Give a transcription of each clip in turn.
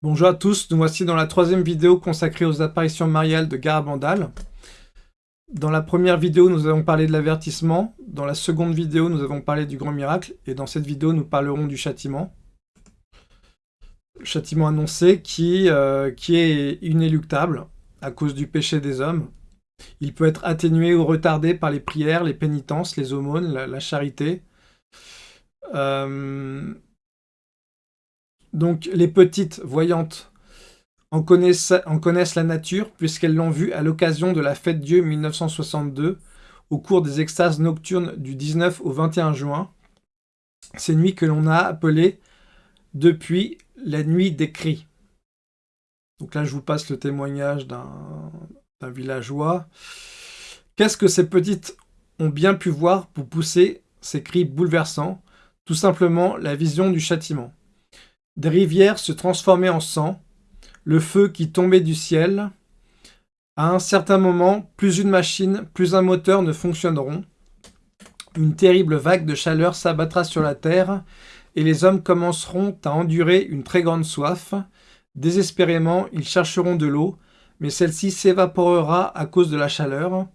Bonjour à tous, nous voici dans la troisième vidéo consacrée aux apparitions mariales de Garabandal. Dans la première vidéo, nous avons parlé de l'avertissement, dans la seconde vidéo, nous avons parlé du grand miracle, et dans cette vidéo, nous parlerons du châtiment. châtiment annoncé qui, euh, qui est inéluctable à cause du péché des hommes. Il peut être atténué ou retardé par les prières, les pénitences, les aumônes, la, charité. Euh, donc les petites voyantes en connaissent, la nature puisqu'elles l'ont vu à l'occasion de la fête Dieu 1962 au cours des extases nocturnes du 19 au 21 juin. Ces nuits que l'on a appelées depuis la nuit des cris. Donc là, je vous passe le témoignage d'un villageois. Qu'est-ce que ces petites ont bien pu voir pour pousser ces cris bouleversants? Tout simplement la vision du châtiment. Des rivières se transformaient en sang, le feu qui tombait du ciel. À un certain moment, plus une machine, plus un moteur ne fonctionneront. Une terrible vague de chaleur s'abattra sur la terre, et les hommes commenceront à endurer une très grande soif. Désespérément, ils chercheront de l'eau, mais celle-ci s'évaporera à cause de la chaleur.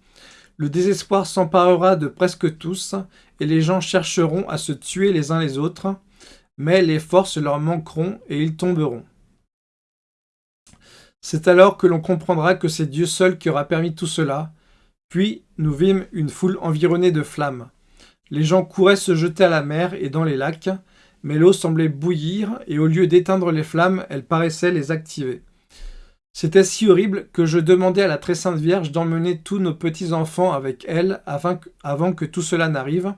Le désespoir s'emparera de presque tous, et les gens chercheront à se tuer les uns les autres mais les forces leur manqueront et ils tomberont. C'est alors que l'on comprendra que c'est Dieu seul qui aura permis tout cela. Puis nous vîmes une foule environnée de flammes. Les gens couraient se jeter à la mer et dans les lacs, mais l'eau semblait bouillir, et au lieu d'éteindre les flammes, elle paraissait les activer. C'était si horrible que je demandais à la très sainte Vierge d'emmener tous nos petits-enfants avec elle avant que tout cela n'arrive,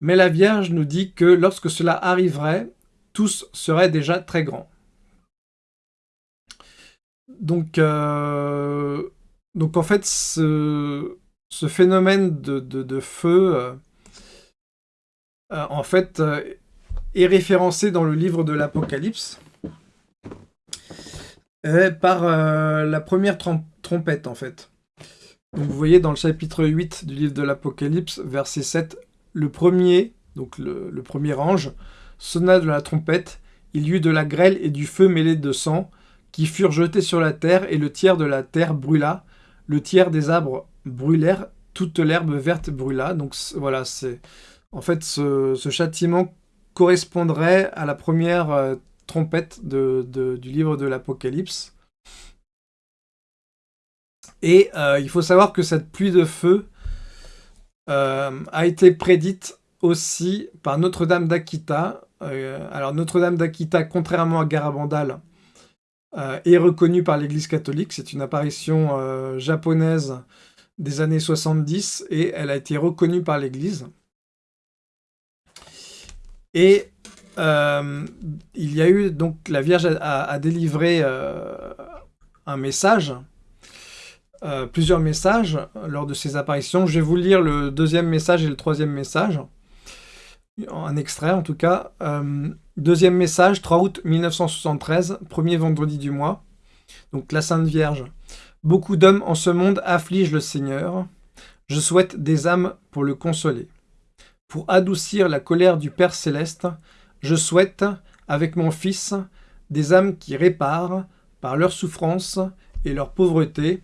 mais la Vierge nous dit que lorsque cela arriverait, tous seraient déjà très grands. Donc, euh, donc en fait, ce, phénomène de, feu, euh, euh, en fait, est référencé dans le livre de l'Apocalypse par la première trompette, en fait. vous voyez dans le chapitre 8 du livre de l'Apocalypse, verset 7, le premier, donc le, premier ange, sonna de la trompette, il y eut de la grêle et du feu mêlé de sang, qui furent jetés sur la terre, et le tiers de la terre brûla, le tiers des arbres brûlèrent, toute l'herbe verte brûla. Donc voilà, c'est en fait ce, châtiment correspondrait à la première euh, trompette du livre de l'Apocalypse. Et euh, il faut savoir que cette pluie de feu euh, a été prédite aussi par Notre-Dame d'Akita. Euh, alors Notre-Dame d'Akita, contrairement à Garabandal, euh, est reconnue par l'Église catholique. C'est une apparition japonaise des années 70 et elle a été reconnue par l'Église. Et il y a eu, donc la Vierge a délivré un message euh, plusieurs messages lors de ces apparitions. Je vais vous lire le deuxième message et le troisième message. Un extrait en tout cas. Euh, deuxième message, 3 août 1973, premier vendredi du mois. Donc la Sainte Vierge. Beaucoup d'hommes en ce monde affligent le Seigneur. Je souhaite des âmes pour le consoler. Pour adoucir la colère du Père Céleste, je souhaite, avec mon Fils, des âmes qui réparent, par leur souffrance et leur pauvreté,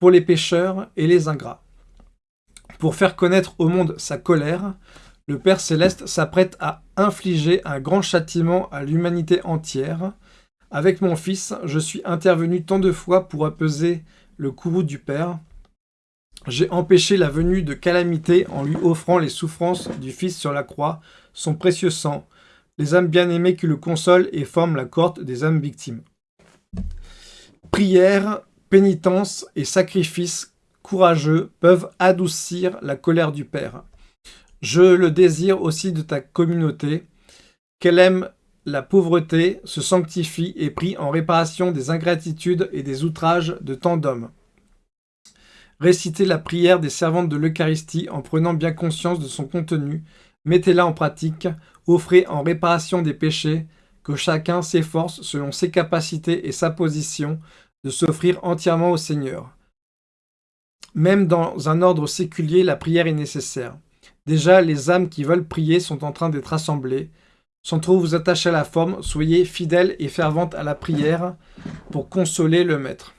pour les pécheurs et les ingrats. Pour faire connaître au monde sa colère, le Père Céleste s'apprête à infliger un grand châtiment à l'humanité entière. Avec mon Fils, je suis intervenu tant de fois pour apaiser le courroux du Père. J'ai empêché la venue de calamité en lui offrant les souffrances du Fils sur la croix, son précieux sang, les âmes bien-aimées qui le consolent et forment la cohorte des âmes victimes. Prière, pénitence et sacrifice courageux peuvent adoucir la colère du Père. Je le désire aussi de ta communauté, qu'elle aime la pauvreté, se sanctifie et prie en réparation des ingratitudes et des outrages de tant d'hommes. Récitez la prière des servantes de l'Eucharistie en prenant bien conscience de son contenu, mettez-la en pratique, offrez en réparation des péchés, que chacun s'efforce selon ses capacités et sa position de s'offrir entièrement au Seigneur. Même dans un ordre séculier, la prière est nécessaire. Déjà, les âmes qui veulent prier sont en train d'être assemblées. sans trop vous attacher à la forme, soyez fidèle et fervente à la prière pour consoler le maître.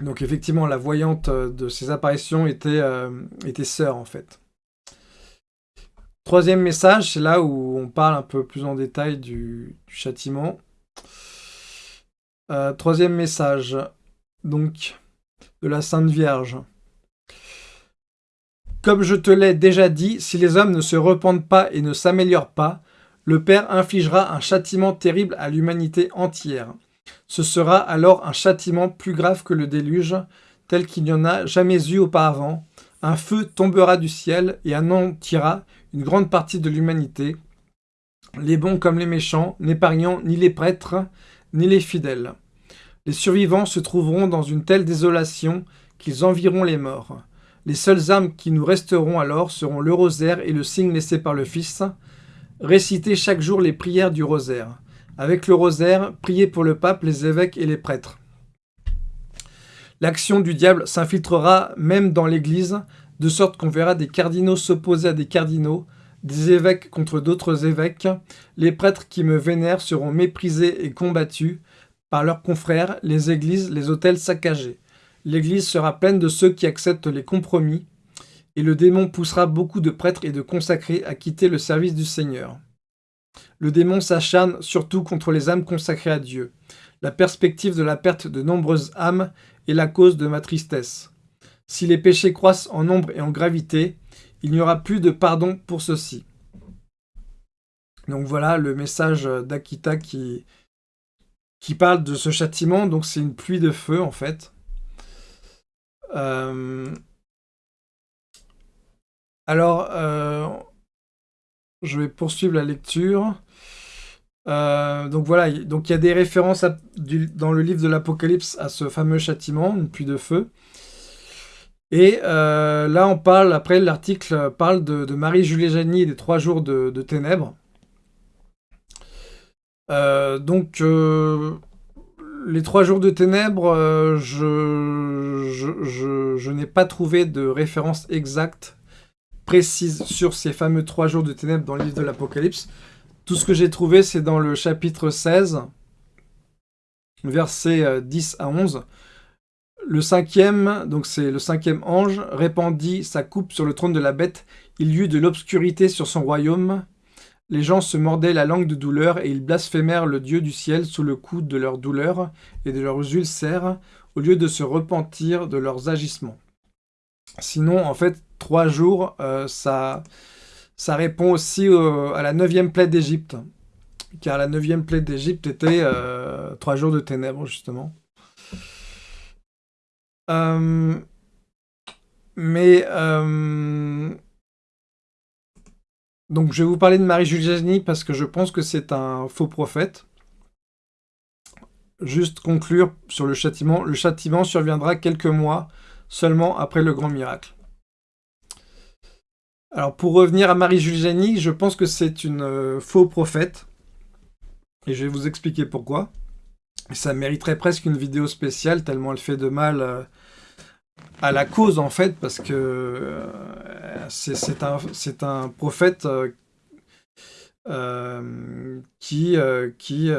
Donc effectivement, la voyante de ces apparitions était, était sœur en fait. Troisième message, c'est là où on parle un peu plus en détail du, châtiment. Euh, troisième message, donc, de la Sainte Vierge. Comme je te l'ai déjà dit, si les hommes ne se repentent pas et ne s'améliorent pas, le Père infligera un châtiment terrible à l'humanité entière. Ce sera alors un châtiment plus grave que le déluge, tel qu'il n'y en a jamais eu auparavant. Un feu tombera du ciel et anéantira une grande partie de l'humanité, les bons comme les méchants, n'épargnant ni les prêtres, ni les fidèles. Les survivants se trouveront dans une telle désolation qu'ils envieront les morts. Les seules armes qui nous resteront alors seront le rosaire et le signe laissé par le Fils. Récitez chaque jour les prières du rosaire. Avec le rosaire, priez pour le pape, les évêques et les prêtres. L'action du diable s'infiltrera même dans l'Église, de sorte qu'on verra des cardinaux s'opposer à des cardinaux, des évêques contre d'autres évêques. Les prêtres qui me vénèrent seront méprisés et combattus par leurs confrères, les églises, les hôtels saccagés. L'église sera pleine de ceux qui acceptent les compromis, et le démon poussera beaucoup de prêtres et de consacrés à quitter le service du Seigneur. Le démon s'acharne surtout contre les âmes consacrées à Dieu. La perspective de la perte de nombreuses âmes est la cause de ma tristesse. Si les péchés croissent en nombre et en gravité, il n'y aura plus de pardon pour ceux-ci. Donc voilà le message d'Akita qui, qui parle de ce châtiment. Donc c'est une pluie de feu en fait. Euh, alors, euh, je vais poursuivre la lecture. Euh, donc voilà, donc il y a des références dans le livre de l'Apocalypse à ce fameux châtiment, une pluie de feu. Et euh, là, on parle, après l'article parle de, Marie-Julie Janie et des trois jours de, ténèbres. Euh, donc, euh, les trois jours de ténèbres, je, je, n'ai pas trouvé de référence exacte, précise sur ces fameux trois jours de ténèbres dans le livre de l'Apocalypse. Tout ce que j'ai trouvé, c'est dans le chapitre 16, versets 10 à 11, le cinquième, donc c'est le cinquième ange, répandit sa coupe sur le trône de la bête. Il y eut de l'obscurité sur son royaume. Les gens se mordaient la langue de douleur et ils blasphémèrent le Dieu du ciel sous le coup de leur douleur et de leurs ulcères, au lieu de se repentir de leurs agissements. Sinon, en fait, trois jours, euh, ça, ça répond aussi à la neuvième plaie d'Égypte. Car la neuvième plaie d'Égypte était euh, trois jours de ténèbres, justement. Euh, mais euh, donc je vais vous parler de Marie-Julie parce que je pense que c'est un faux prophète. Juste conclure sur le châtiment. Le châtiment surviendra quelques mois seulement après le grand miracle. Alors pour revenir à Marie-Julie je pense que c'est une euh, faux prophète. Et je vais vous expliquer pourquoi. Ça mériterait presque une vidéo spéciale, tellement elle fait de mal euh, à la cause, en fait, parce que euh, c'est un, prophète euh, qui, qui,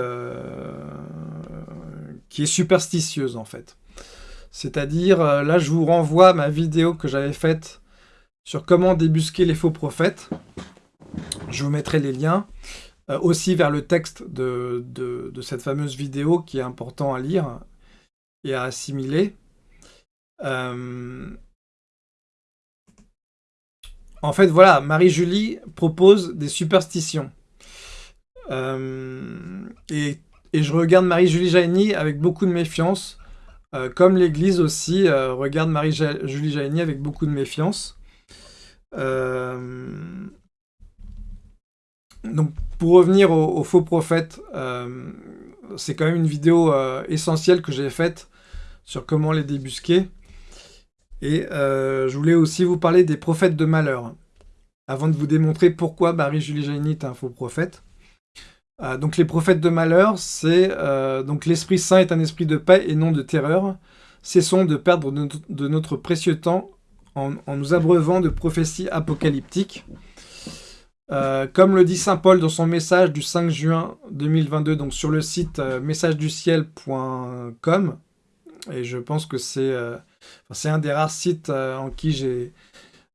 qui est superstitieuse, en fait. C'est-à-dire, là, je vous renvoie à ma vidéo que j'avais faite sur comment débusquer les faux prophètes. Je vous mettrai les liens. Euh, aussi vers le texte de, cette fameuse vidéo qui est important à lire et à assimiler. Euh, en fait, voilà, Marie-Julie propose des superstitions. Euh, et, je regarde Marie-Julie Jaini avec beaucoup de méfiance, comme l'Église aussi regarde Marie-Julie Jaini avec beaucoup de méfiance. Donc, pour revenir au, faux prophète, euh, c'est quand même une vidéo euh, essentielle que j'ai faite sur comment les débusquer. Et euh, je voulais aussi vous parler des prophètes de malheur, avant de vous démontrer pourquoi Marie-Julie est un faux prophète. donc les prophètes de malheur, c'est donc l'Esprit Saint est un esprit de paix et non de terreur. Cessons de perdre de notre, précieux temps en nous abreuvant de prophéties apocalyptiques. Euh, comme le dit Saint Paul dans son message du 5 juin 2022, donc sur le site euh, messageduciel.com, et je pense que c'est euh, un des rares sites en, qui j'ai,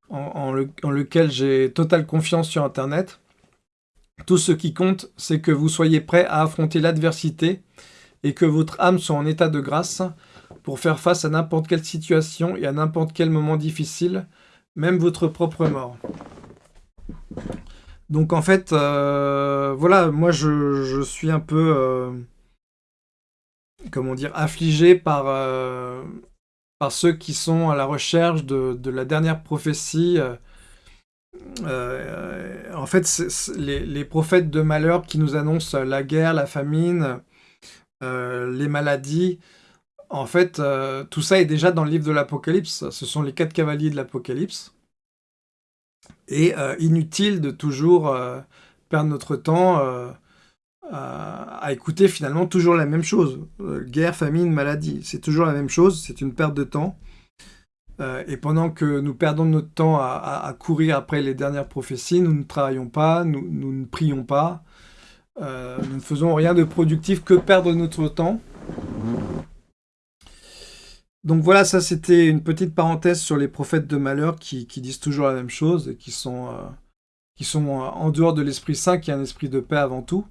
en, lequel j'ai totale confiance sur Internet. Tout ce qui compte, c'est que vous soyez prêt à affronter l'adversité et que votre âme soit en état de grâce pour faire face à n'importe quelle situation et à n'importe quel moment difficile, même votre propre mort. Donc en fait, euh, voilà, moi je, suis un peu, euh, comment dire, affligé par, euh, par ceux qui sont à la recherche de, la dernière prophétie. en fait, les, prophètes de malheur qui nous annoncent la guerre, la famine, les maladies. En fait, tout ça est déjà dans le livre de l'Apocalypse. Ce sont les quatre cavaliers de l'Apocalypse et euh, inutile de toujours euh, perdre notre temps euh, à, écouter finalement toujours la même chose. guerre, famine, maladie, c'est toujours la même chose, c'est une perte de temps. et pendant que nous perdons notre temps à, courir après les dernières prophéties, nous ne travaillons pas, nous, nous ne prions pas, nous ne faisons rien de productif que perdre notre temps. Donc voilà, ça c'était une petite parenthèse sur les prophètes de malheur qui, disent toujours la même chose et qui sont, euh, euh, en dehors de l'Esprit Saint, qui est un esprit de paix avant tout.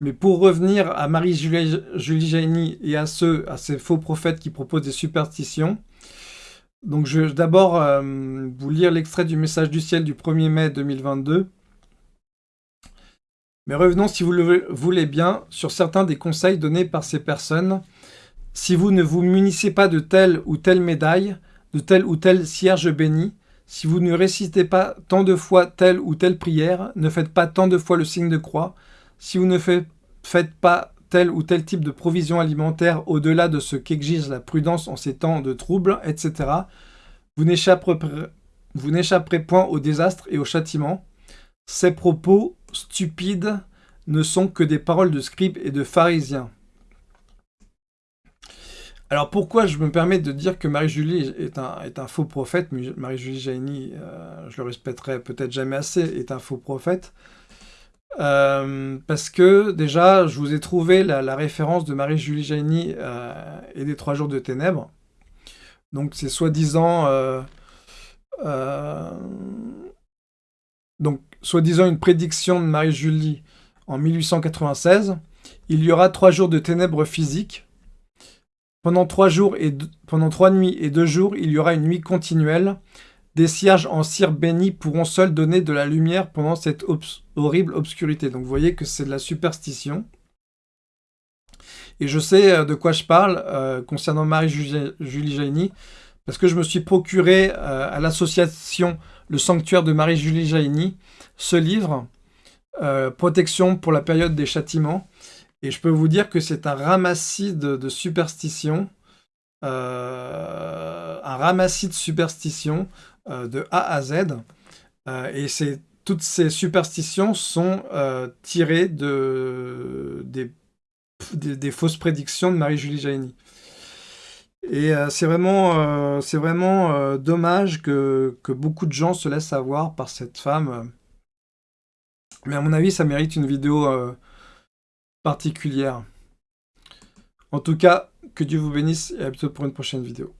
Mais pour revenir à Marie-Julie Jaini et à ceux, à ces faux prophètes qui proposent des superstitions, donc je vais d'abord euh, vous lire l'extrait du message du ciel du 1er mai 2022. Mais revenons, si vous le voulez bien, sur certains des conseils donnés par ces personnes si vous ne vous munissez pas de telle ou telle médaille, de telle ou telle cierge bénie, si vous ne récitez pas tant de fois telle ou telle prière, ne faites pas tant de fois le signe de croix, si vous ne faites pas tel ou tel type de provision alimentaire au-delà de ce qu'exige la prudence en ces temps de troubles, etc., vous n'échapperez point au désastre et au châtiment. Ces propos stupides ne sont que des paroles de scribes et de pharisiens. Alors pourquoi je me permets de dire que Marie-Julie est un, faux prophète, Marie-Julie Jaini, euh, je le respecterai peut-être jamais assez, est un faux prophète? Euh, parce que déjà, je vous ai trouvé la, référence de Marie-Julie Jaini euh, et des Trois Jours de Ténèbres. Donc c'est soi-disant... soi-disant une prédiction de Marie-Julie en 1896. Il y aura trois jours de ténèbres physiques pendant trois, nuits et deux jours, il y aura une nuit continuelle. Des cierges en cire béni pourront seuls donner de la lumière pendant cette horrible obscurité. Donc vous voyez que c'est de la superstition. Et je sais euh, de quoi je parle euh, concernant Marie-Julie Jaini, parce que je me suis procuré euh, à l'association Le Sanctuaire de Marie-Julie Jaini ce livre, Protection pour la période des châtiments, et je peux vous dire que c'est un ramassis de, superstitions, euh, un ramassis de superstitions euh, de A à Z. Euh, et toutes ces superstitions sont tirées de, des, fausses prédictions de Marie-Julie Jaini. Et c'est vraiment, c'est vraiment dommage que, que, beaucoup de gens se laissent avoir par cette femme. Mais à mon avis, ça mérite une vidéo particulière. En tout cas, que Dieu vous bénisse et à bientôt pour une prochaine vidéo.